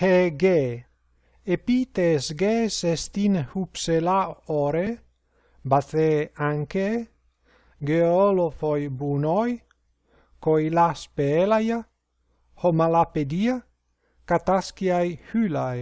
hege epites ges est hupsela ore bathe anche geolophoi bunoi coilas pelaia homalapedia catasciai hylai